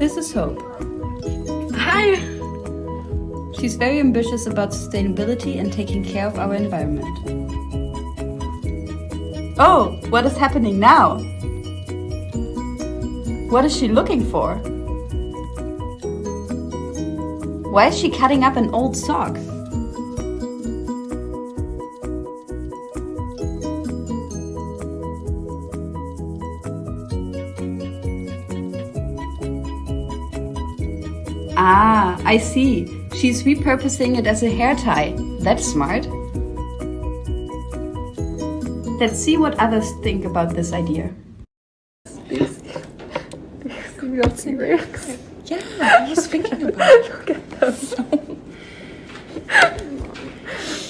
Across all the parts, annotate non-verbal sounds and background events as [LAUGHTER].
This is Hope. Hi! She's very ambitious about sustainability and taking care of our environment. Oh, what is happening now? What is she looking for? Why is she cutting up an old sock? Ah, I see. She's repurposing it as a hair tie. That's smart. Let's see what others think about this idea. Yeah, I was thinking [LAUGHS] about it. Look at them.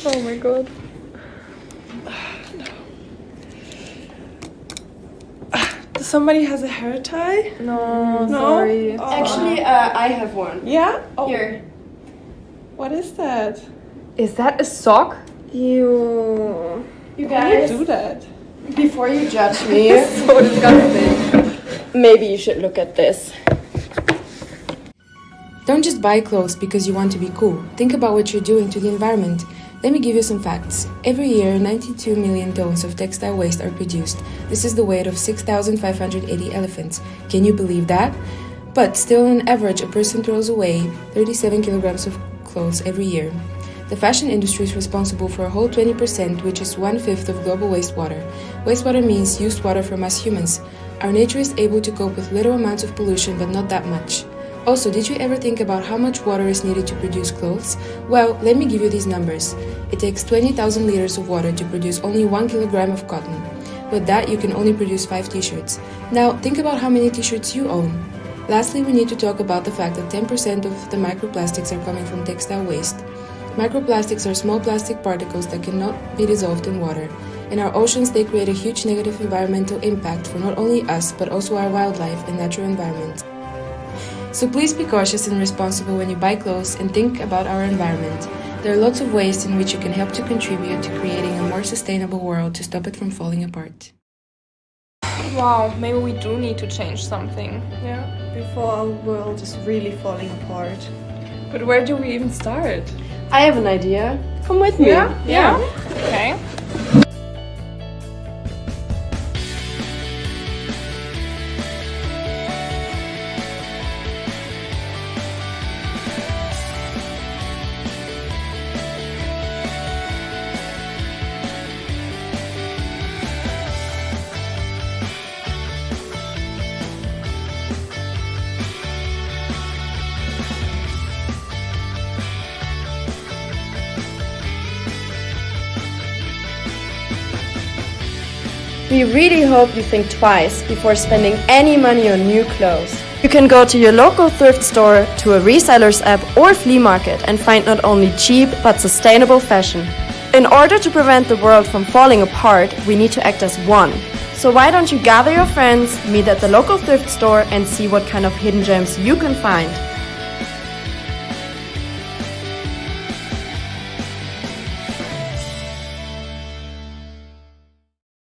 oh my god. Somebody has a hair tie? No, No? sorry. Oh. Actually, uh, I have one. Yeah? Oh, Here. What is that? Is that a sock? You. You Why do you do that? before you judge me, [LAUGHS] [LAUGHS] So disgusting. maybe you should look at this. Don't just buy clothes because you want to be cool. Think about what you're doing to the environment. Let me give you some facts. Every year, 92 million tons of textile waste are produced. This is the weight of 6,580 elephants. Can you believe that? But still, on average, a person throws away 37 kilograms of clothes every year. The fashion industry is responsible for a whole 20%, which is one fifth of global wastewater. Wastewater means used water from us humans. Our nature is able to cope with little amounts of pollution, but not that much. Also, did you ever think about how much water is needed to produce clothes? Well, let me give you these numbers. It takes 20,000 liters of water to produce only 1 kilogram of cotton. With that, you can only produce 5 t shirts. Now, think about how many t shirts you own. Lastly, we need to talk about the fact that 10% of the microplastics are coming from textile waste. Microplastics are small plastic particles that cannot be dissolved in water. In our oceans, they create a huge negative environmental impact for not only us, but also our wildlife and natural environment. So please be cautious and responsible when you buy clothes and think about our environment. There are lots of ways in which you can help to contribute to creating a more sustainable world to stop it from falling apart. Wow, maybe we do need to change something. Yeah. Before our world is really falling apart. But where do we even start? I have an idea. Come with me. Yeah? Yeah. Okay. We really hope you think twice before spending any money on new clothes. You can go to your local thrift store, to a reseller's app or flea market and find not only cheap but sustainable fashion. In order to prevent the world from falling apart, we need to act as one. So why don't you gather your friends, meet at the local thrift store and see what kind of hidden gems you can find.